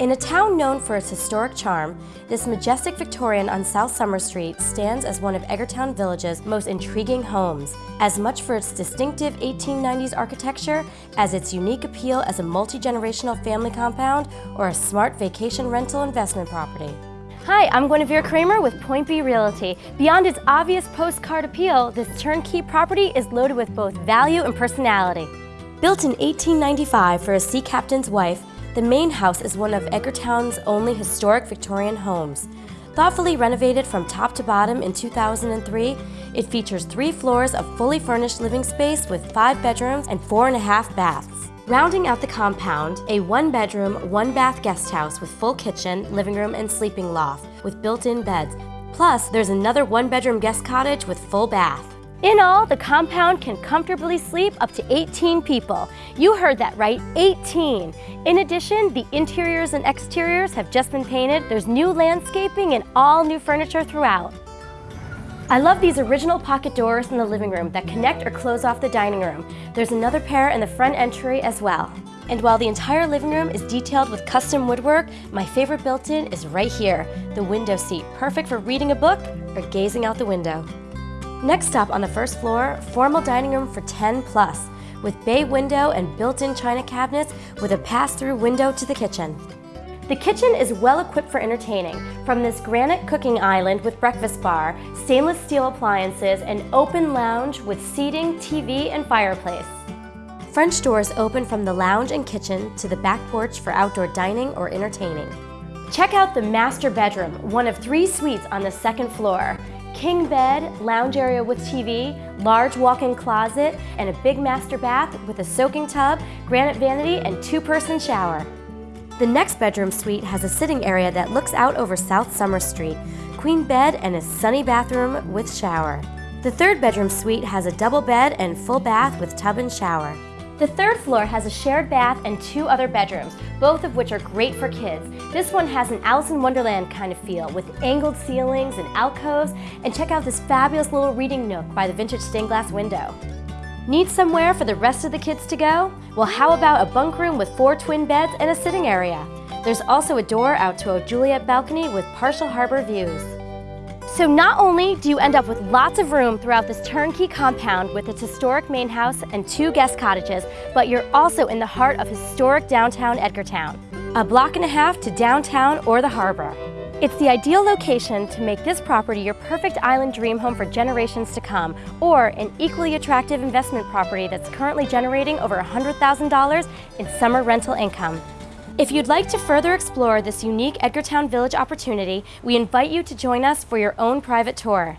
In a town known for its historic charm, this majestic Victorian on South Summer Street stands as one of Edgartown Village's most intriguing homes, as much for its distinctive 1890s architecture as its unique appeal as a multi-generational family compound or a smart vacation rental investment property. Hi, I'm Guinevere Kramer with Point B Realty. Beyond its obvious postcard appeal, this turnkey property is loaded with both value and personality. Built in 1895 for a sea captain's wife, the main house is one of Edgartown's only historic Victorian homes. Thoughtfully renovated from top to bottom in 2003, it features three floors of fully furnished living space with five bedrooms and four and a half baths. Rounding out the compound, a one-bedroom, one-bath guest house with full kitchen, living room, and sleeping loft with built-in beds. Plus, there's another one-bedroom guest cottage with full bath. In all, the compound can comfortably sleep up to 18 people. You heard that right, 18. In addition, the interiors and exteriors have just been painted. There's new landscaping and all new furniture throughout. I love these original pocket doors in the living room that connect or close off the dining room. There's another pair in the front entry as well. And while the entire living room is detailed with custom woodwork, my favorite built-in is right here, the window seat, perfect for reading a book or gazing out the window. Next up on the first floor, formal dining room for 10 plus, with bay window and built-in china cabinets with a pass-through window to the kitchen. The kitchen is well equipped for entertaining, from this granite cooking island with breakfast bar, stainless steel appliances, and open lounge with seating, TV, and fireplace. French doors open from the lounge and kitchen to the back porch for outdoor dining or entertaining. Check out the master bedroom, one of three suites on the second floor. King bed, lounge area with TV, large walk-in closet, and a big master bath with a soaking tub, granite vanity, and two-person shower. The next bedroom suite has a sitting area that looks out over South Summer Street, queen bed, and a sunny bathroom with shower. The third bedroom suite has a double bed and full bath with tub and shower. The third floor has a shared bath and two other bedrooms, both of which are great for kids. This one has an Alice in Wonderland kind of feel with angled ceilings and alcoves, and check out this fabulous little reading nook by the vintage stained glass window. Need somewhere for the rest of the kids to go? Well, how about a bunk room with four twin beds and a sitting area? There's also a door out to a Juliet balcony with partial harbor views. So not only do you end up with lots of room throughout this turnkey compound with its historic main house and two guest cottages, but you're also in the heart of historic downtown Edgartown, a block and a half to downtown or the harbor. It's the ideal location to make this property your perfect island dream home for generations to come, or an equally attractive investment property that's currently generating over $100,000 in summer rental income. If you'd like to further explore this unique Edgartown Village opportunity, we invite you to join us for your own private tour.